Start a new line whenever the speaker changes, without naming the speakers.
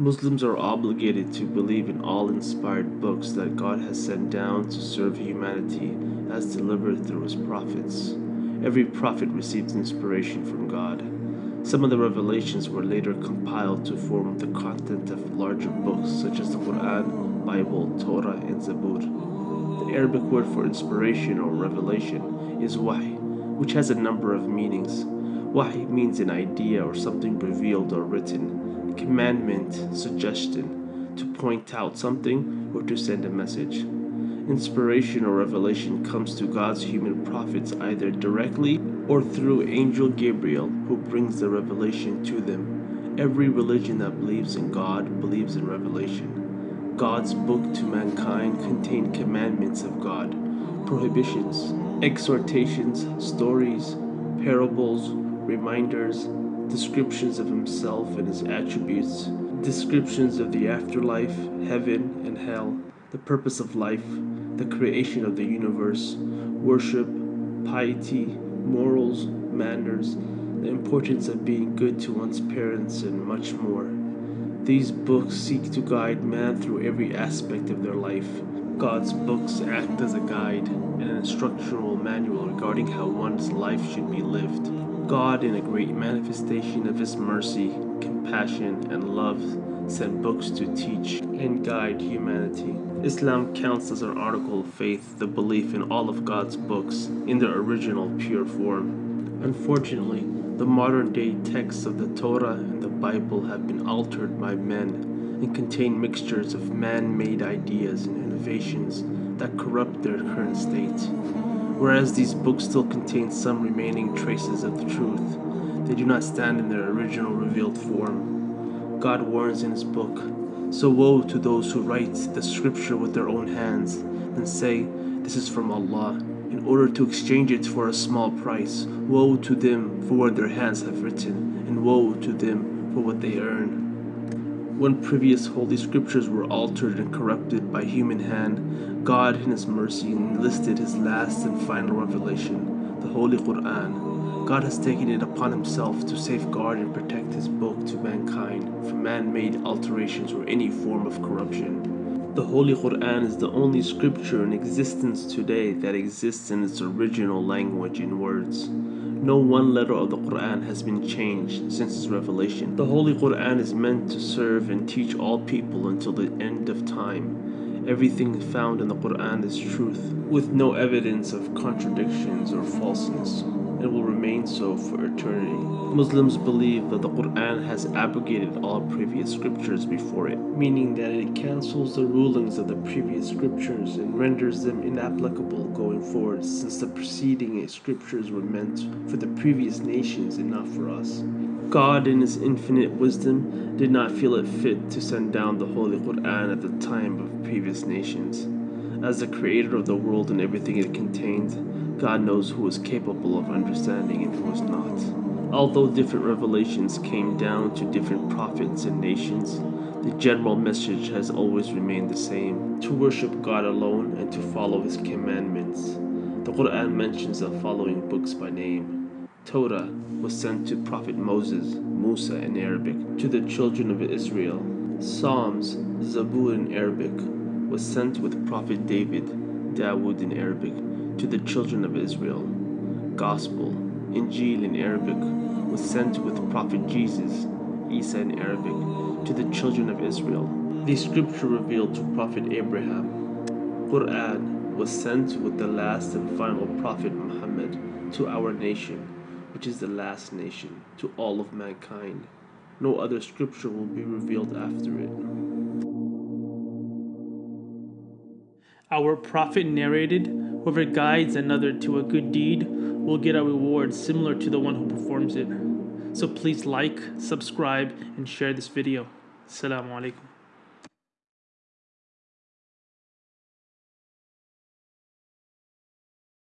Muslims are obligated to believe in all inspired books that God has sent down to serve humanity as delivered through his prophets. Every prophet received inspiration from God. Some of the revelations were later compiled to form the content of larger books such as the Quran, Bible, Torah, and Zabur. The Arabic word for inspiration or revelation is wahy, which has a number of meanings. Wahy means an idea or something revealed or written commandment, suggestion, to point out something or to send a message. Inspiration or revelation comes to God's human prophets either directly or through angel Gabriel who brings the revelation to them. Every religion that believes in God believes in revelation. God's book to mankind contained commandments of God, prohibitions, exhortations, stories, parables, reminders, descriptions of himself and his attributes, descriptions of the afterlife, heaven and hell, the purpose of life, the creation of the universe, worship, piety, morals, manners, the importance of being good to one's parents, and much more. These books seek to guide man through every aspect of their life. God's books act as a guide and an instructional manual regarding how one's life should be lived. God, in a great manifestation of His mercy, compassion, and love, sent books to teach and guide humanity. Islam counts as an article of faith the belief in all of God's books in their original pure form. Unfortunately, the modern day texts of the Torah and the Bible have been altered by men and contain mixtures of man made ideas and innovations that corrupt their current state. Whereas these books still contain some remaining traces of the truth, they do not stand in their original revealed form. God warns in his book, So woe to those who write the scripture with their own hands, and say, This is from Allah, in order to exchange it for a small price. Woe to them for what their hands have written, and woe to them for what they earn. When previous holy scriptures were altered and corrupted by human hand, God in his mercy enlisted his last and final revelation, the Holy Quran. God has taken it upon himself to safeguard and protect his book to mankind from man-made alterations or any form of corruption. The Holy Quran is the only scripture in existence today that exists in its original language in words. No one letter of the Quran has been changed since its revelation. The Holy Quran is meant to serve and teach all people until the end of time. Everything found in the Quran is truth, with no evidence of contradictions or falseness and will remain so for eternity. Muslims believe that the Quran has abrogated all previous scriptures before it, meaning that it cancels the rulings of the previous scriptures and renders them inapplicable going forward since the preceding scriptures were meant for the previous nations and not for us. God in his infinite wisdom did not feel it fit to send down the Holy Quran at the time of previous nations. As the creator of the world and everything it contained, God knows who is capable of understanding and who is not. Although different revelations came down to different prophets and nations, the general message has always remained the same to worship God alone and to follow His commandments. The Quran mentions the following books by name Torah was sent to Prophet Moses, Musa in Arabic, to the children of Israel. Psalms, Zabur in Arabic, was sent with Prophet David, Dawood in Arabic, to the children of Israel. Gospel, Injil in Arabic, was sent with Prophet Jesus, Isa in Arabic, to the children of Israel. The scripture revealed to Prophet Abraham. Quran was sent with the last and final Prophet Muhammad to our nation, which is the last nation, to all of mankind. No other scripture will be revealed after it.
Our prophet narrated Whoever guides another to a good deed will get a reward similar to the one who performs it. So please like, subscribe, and share this video. Assalamu alaikum.